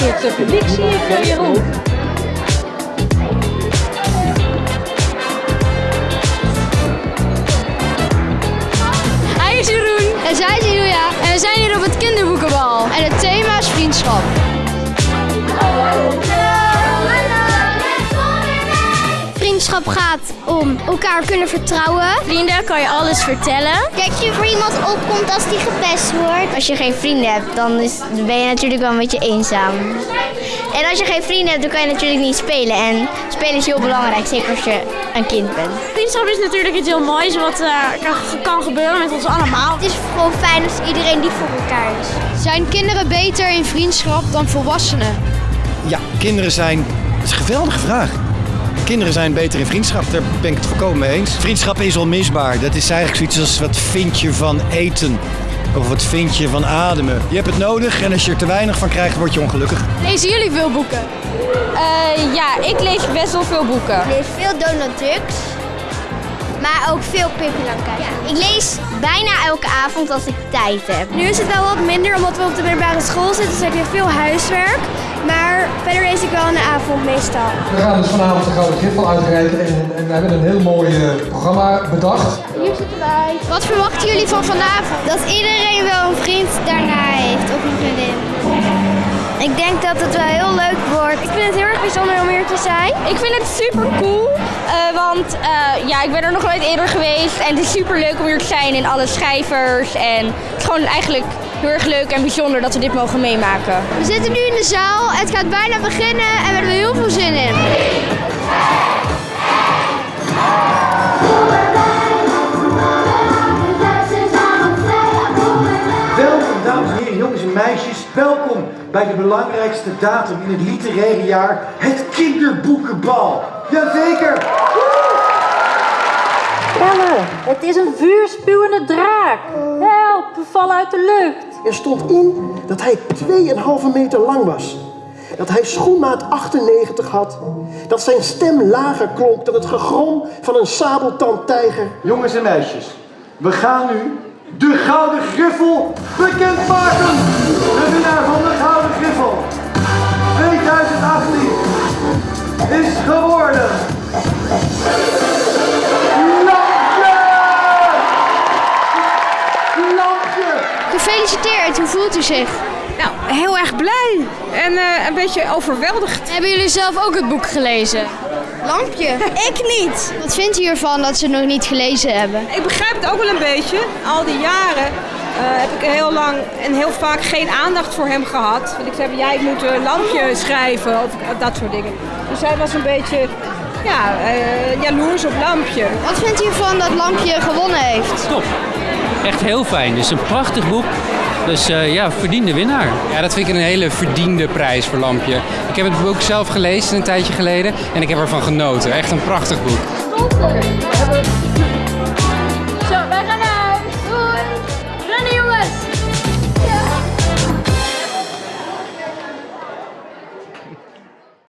eerste publiek zie ik, Jeroen. Hij is Jeroen. En zij is Julia. En we zijn hier op het kinderboekenbal. En het thema is vriendschap. Vriendschap gaat om elkaar kunnen vertrouwen. Vrienden kan je alles vertellen. Dat je voor iemand opkomt als die gepest wordt. Als je geen vrienden hebt, dan, is, ben je natuurlijk wel een beetje eenzaam. En als je geen vrienden hebt, dan kan je natuurlijk niet spelen. En spelen is heel belangrijk, zeker als je een kind bent. Vriendschap is natuurlijk iets heel moois wat eh, kan, kan gebeuren met ons allemaal. Het is gewoon fijn als iedereen lief voor elkaar is. Zijn kinderen beter in vriendschap dan volwassenen? Ja, kinderen zijn. Dat is een geweldige vraag. Kinderen zijn beter in vriendschap, daar ben ik het volkomen mee eens. Vriendschap is onmisbaar. Dat is eigenlijk zoiets als wat vind je van eten. Of wat vind je van ademen. Je hebt het nodig en als je er te weinig van krijgt, word je ongelukkig. Lezen jullie veel boeken? Eh, ja, ik lees best wel veel boeken. Ik lees veel Donald Ducks. Maar ook veel Pippi Langkous. Ik lees bijna elke avond als ik tijd heb. Nu is het wel wat minder omdat we op de middelbare school zitten, dus heb je veel huiswerk. Maar verder lees ik wel in de avond meestal. We gaan dus vanavond de Gouden Griffel uitreiken en, en we hebben een heel mooi eh, programma bedacht. Hier zitten wij. Wat verwachten jullie van vanavond? Dat iedereen wel een vriend daarna Ik denk dat het wel heel leuk wordt. Ik vind het heel erg bijzonder om hier te zijn. Ik vind het super cool, eh, want eh, ja, ik ben er nog nooit eerder geweest. En het is super leuk om hier te zijn en alle schrijvers. En het is gewoon eigenlijk heel erg leuk en bijzonder dat we dit mogen meemaken. We zitten nu in de zaal. Het gaat bijna beginnen en we hebben heel veel zin in. Welkom bij de belangrijkste datum in het literaire jaar, het kinderboekenbal. Jazeker! Pelle, het is een vuurspuwende draak. Help, we vallen uit de lucht. Er stond in dat hij 2,5 meter lang was. Dat hij schoenmaat 98 had. Dat zijn stem lager klonk dan het gegrom van een sabeltandtijger. Jongens en meisjes, we gaan nu de Gouden Griffel bekendmaken. Gefeliciteerd, hoe voelt u zich? Nou, heel erg blij en eh, een beetje overweldigd. Hebben jullie zelf ook het boek gelezen? Lampje. ik niet. Wat vindt u ervan dat ze het nog niet gelezen hebben? Ik begrijp het ook wel een beetje. Al die jaren eh, heb ik heel lang en heel vaak geen aandacht voor hem gehad. Want ik zei, jij moet een lampje schrijven of dat soort dingen. Dus hij was een beetje ja, eh, jaloers op lampje. Wat vindt u ervan dat Lampje gewonnen heeft? Top echt heel fijn. Dus een prachtig boek. Dus eh, ja, verdiende winnaar. Ja, dat vind ik een hele verdiende prijs voor Lampje. Ik heb het boek zelf gelezen een tijdje geleden en ik heb ervan genoten. Echt een prachtig boek. Zo, wij gaan naar